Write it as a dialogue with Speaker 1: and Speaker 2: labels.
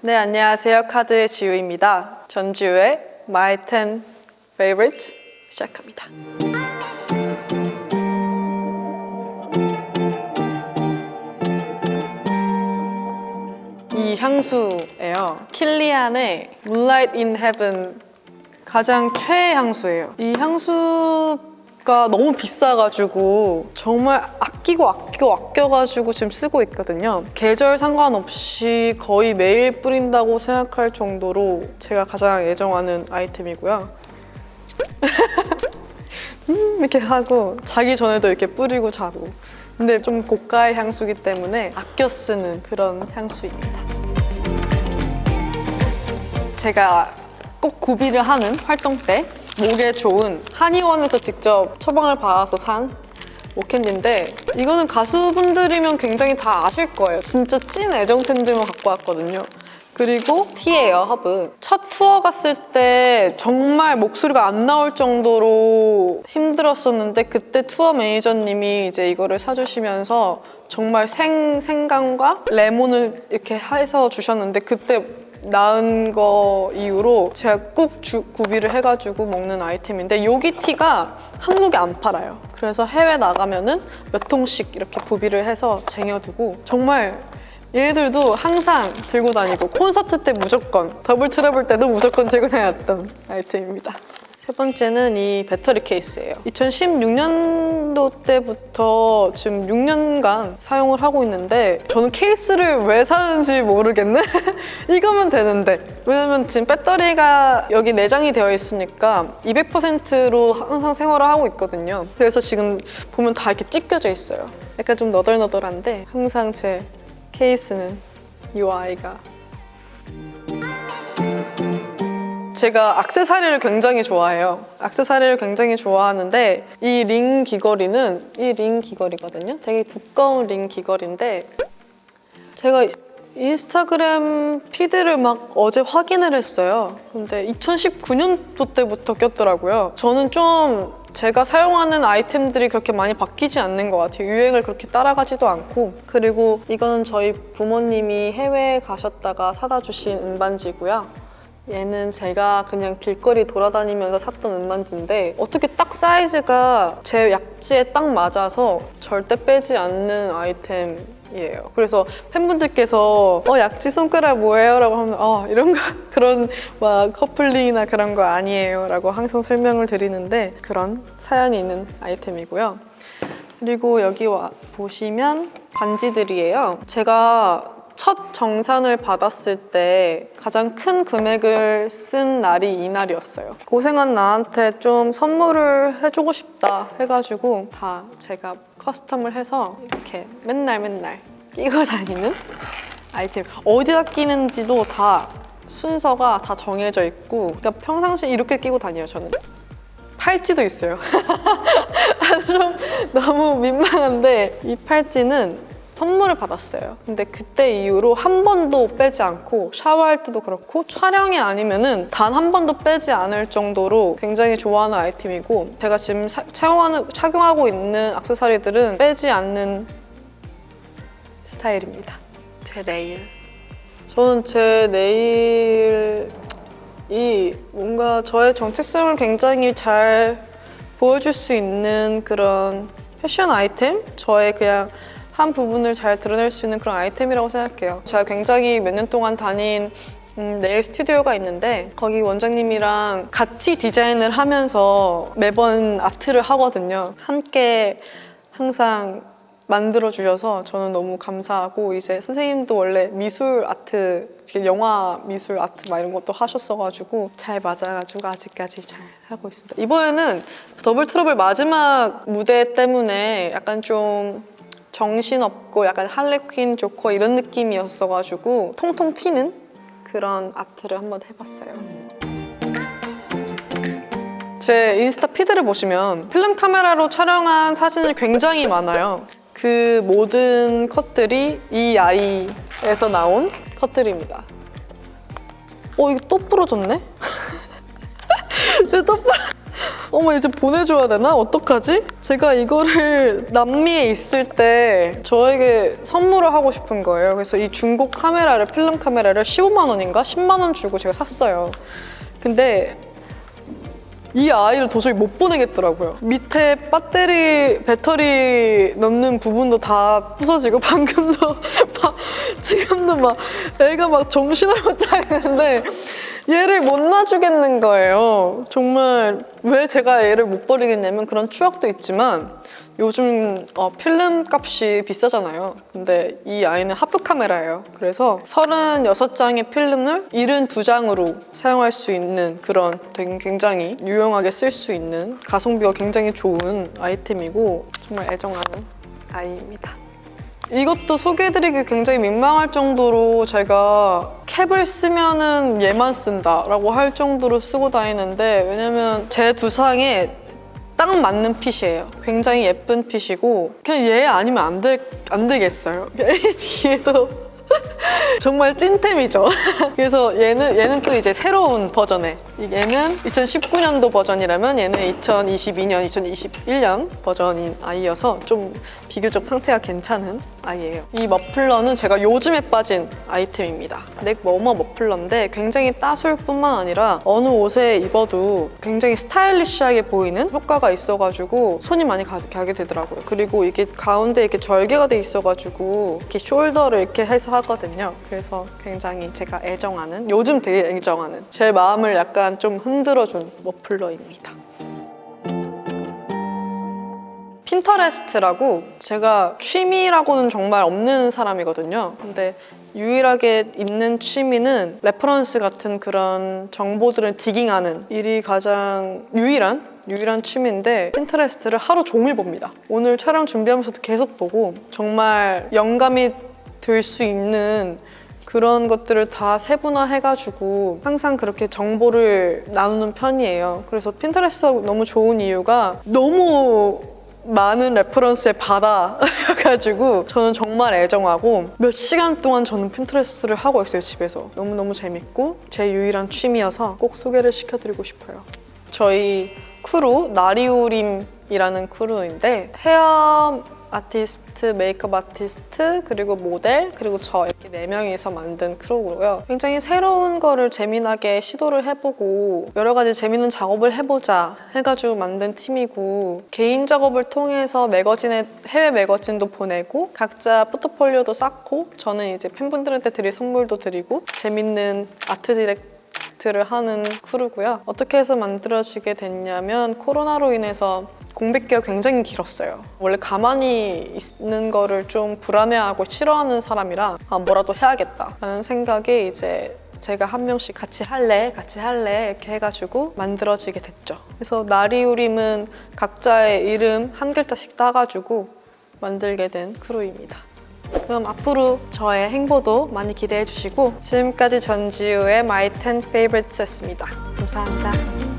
Speaker 1: 네, 안녕하세요. 카드의 지우입니다. 전지우의 My 10 Favorites 시작합니다. 이 향수예요. 킬리안의 Moonlight in Heaven 가장 최애 향수예요. 이 향수 가 너무 비싸가지고 정말 아끼고 아끼고 아껴가지고 지금 쓰고 있거든요. 계절 상관없이 거의 매일 뿌린다고 생각할 정도로 제가 가장 애정하는 아이템이고요. 음, 이렇게 하고 자기 전에도 이렇게 뿌리고 자고 근데 좀 고가의 향수기 때문에 아껴 쓰는 그런 향수입니다. 제가 꼭 구비를 하는 활동 때 목에 좋은 한의원에서 직접 처방을 받아서 산 목캔디인데 이거는 가수분들이면 굉장히 다 아실 거예요. 진짜 찐 애정템들만 갖고 왔거든요. 그리고 티예요, 허브. 첫 투어 갔을 때 정말 목소리가 안 나올 정도로 힘들었었는데 그때 투어 매니저님이 이제 이거를 사주시면서 정말 생, 생강과 레몬을 이렇게 해서 주셨는데 그때 나은 거 이후로 제가 꼭 주- 구비를 해가지고 먹는 아이템인데 요기 티가 한국에 안 팔아요. 그래서 해외 나가면 은 몇 통씩 이렇게 구비를 해서 쟁여두고 정말 얘네들도 항상 들고 다니고 콘서트 때 무조건 더블 트러블 때도 무조건 들고 다녔던 아이템입니다. 세 번째는 이 배터리 케이스예요. 2016년도 때부터 지금 6년간 사용을 하고 있는데 저는 케이스를 왜 사는지 모르겠네? 이거면 되는데 왜냐면 지금 배터리가 여기 내장이 되어 있으니까 200%로 항상 생활을 하고 있거든요. 그래서 지금 보면 다 이렇게 찢겨져 있어요. 약간 좀 너덜너덜한데 항상 제 케이스는 이 아이가 제가 악세사리를 굉장히 좋아해요. 악세사리를 굉장히 좋아하는데 이 링 귀걸이는 이 링 귀걸이거든요. 되게 두꺼운 링 귀걸이인데 제가 인스타그램 피드를 막 어제 확인을 했어요. 근데 2019년도 때부터 꼈더라고요. 저는 좀 제가 사용하는 아이템들이 그렇게 많이 바뀌지 않는 것 같아요. 유행을 그렇게 따라가지도 않고. 그리고 이거는 저희 부모님이 해외에 가셨다가 사다 주신 은반지고요. 얘는 제가 그냥 길거리 돌아다니면서 샀던 은반지인데 어떻게 딱 사이즈가 제 약지에 딱 맞아서 절대 빼지 않는 아이템 이에요. 그래서 팬분들께서 어 약지 손가락 뭐예요? 라고 하면 어 이런 거 그런 막 커플링이나 그런 거 아니에요 라고 항상 설명을 드리는데 그런 사연이 있는 아이템이고요. 그리고 여기 와 보시면 반지들이에요. 제가 첫 정산을 받았을 때 가장 큰 금액을 쓴 날이 이날이었어요. 고생한 나한테 좀 선물을 해주고 싶다 해가지고 다 제가 커스텀을 해서 이렇게 맨날 맨날 끼고 다니는 아이템. 어디다 끼는지도 다 순서가 다 정해져 있고 그러니까 평상시 이렇게 끼고 다녀요 저는. 팔찌도 있어요. 아, 좀 너무 민망한데 이 팔찌는 선물을 받았어요. 근데 그때 이후로 한 번도 빼지 않고 샤워할 때도 그렇고 촬영이 아니면 은 단 한 번도 빼지 않을 정도로 굉장히 좋아하는 아이템이고 제가 지금 사- 착용하는, 착용하고 있는 액세서리들은 빼지 않는 스타일입니다. 제 네일. 저는 제 네일이 뭔가 저의 정체성을 굉장히 잘 보여줄 수 있는 그런 패션 아이템? 저의 그냥 한 부분을 잘 드러낼 수 있는 그런 아이템이라고 생각해요. 제가 굉장히 몇 년 동안 다닌 음, 네일 스튜디오가 있는데 거기 원장님이랑 같이 디자인을 하면서 매번 아트를 하거든요. 함께 항상 만들어 주셔서 저는 너무 감사하고 이제 선생님도 원래 미술 아트, 영화 미술 아트 막 이런 것도 하셨어가지고 잘 맞아가지고 아직까지 잘 하고 있습니다. 이번에는 더블 트러블 마지막 무대 때문에 약간 좀 정신없고 약간 할리퀸 조커 이런 느낌이었어가지고 통통 튀는 그런 아트를 한번 해봤어요. 제 인스타 피드를 보시면 필름 카메라로 촬영한 사진이 굉장히 많아요. 그 모든 컷들이 이 아이에서 나온 컷들입니다. 어, 이거 또 부러졌네? 또 부러... 어머 이제 보내줘야 되나? 어떡하지? 제가 이거를 남미에 있을 때 저에게 선물을 하고 싶은 거예요. 그래서 이 중고 카메라를 필름 카메라를 15만 원인가 10만 원 주고 제가 샀어요. 근데 이 아이를 도저히 못 보내겠더라고요. 밑에 배터리 배터리 넣는 부분도 다 부서지고 방금도 막 지금도 막 애가 막 정신을 못 차리는데 얘를 못 놔주겠는 거예요. 정말 왜 제가 얘를 못 버리겠냐면 그런 추억도 있지만 요즘 어, 필름 값이 비싸잖아요. 근데 이 아이는 하프 카메라예요. 그래서 36장의 필름을 72장으로 사용할 수 있는 그런 굉장히 유용하게 쓸 수 있는 가성비가 굉장히 좋은 아이템이고 정말 애정하는 아이입니다. 이것도 소개해드리기 굉장히 민망할 정도로 제가 캡을 쓰면은 얘만 쓴다 라고 할 정도로 쓰고 다니는데 왜냐면 제 두상에 딱 맞는 핏이에요. 굉장히 예쁜 핏이고 그냥 얘 아니면 안, 될, 안 되겠어요. 얘 뒤에도 정말 찐템이죠. 그래서 얘는 얘는 또 이제 새로운 버전의 얘는 2019년도 버전이라면 얘는 2022년, 2021년 버전인 아이여서 좀 비교적 상태가 괜찮은 아이예요. 이 머플러는 제가 요즘에 빠진 아이템입니다. 넥 머머 머플러인데 굉장히 따술 뿐만 아니라 어느 옷에 입어도 굉장히 스타일리시하게 보이는 효과가 있어가지고 손이 많이 가, 가게 되더라고요. 그리고 이게 가운데 이렇게 절개가 돼 있어가지고 이렇게 숄더를 이렇게 해서 하거든요. 그래서 굉장히 제가 애정하는 요즘 되게 애정하는 제 마음을 약간 좀 흔들어준 머플러입니다. 핀터레스트라고 제가 취미라고는 정말 없는 사람이거든요. 근데 유일하게 있는 취미는 reference 같은 그런 정보들을 digging하는 일이 가장 유일한 유일한 취미인데 핀터레스트를 하루 종일 봅니다. 오늘 촬영 준비하면서도 계속 보고 정말 영감이 들수 있는 그런 것들을 다 세분화해가지고 항상 그렇게 정보를 나누는 편이에요. 그래서 핀터레스트가 너무 좋은 이유가 너무 많은 reference의 바다여가지고 저는 정말 애정하고 몇 시간 동안 저는 핀터레스트를 하고 있어요 집에서 너무너무 재밌고 제 유일한 취미여서 꼭 소개를 시켜드리고 싶어요 저희 크루 나리우림이라는 crew인데 헤어 아티스트, 메이크업 아티스트, 그리고 모델, 그리고 저 이렇게 네 명이서 만든 crew고요. 굉장히 새로운 거를 재미나게 시도를 해보고 여러 가지 재밌는 작업을 해보자 해가지고 만든 팀이고 개인 작업을 통해서 매거진에 해외 매거진도 보내고 각자 포트폴리오도 쌓고 저는 이제 팬분들한테 드릴 선물도 드리고 재밌는 art direct 를 하는 크루고요. 어떻게 해서 만들어지게 됐냐면 코로나로 인해서 공백기가 굉장히 길었어요. 원래 가만히 있는 거를 좀 불안해하고 싫어하는 사람이라 아, 뭐라도 해야겠다 라는 생각에 이제 제가 한 명씩 같이 할래, 같이 할래 이렇게 해가지고 만들어지게 됐죠. 그래서 나리우림은 각자의 이름 한 글자씩 따가지고 만들게 된 크루입니다. 그럼 앞으로 저의 행보도 많이 기대해 주시고 지금까지 전지우의 My 10 Favorites였습니다. 감사합니다.